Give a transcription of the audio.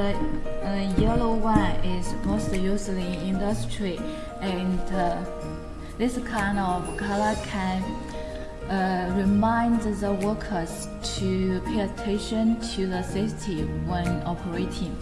The uh, yellow one is most used in industry and uh, this kind of color can uh, remind the workers to pay attention to the safety when operating.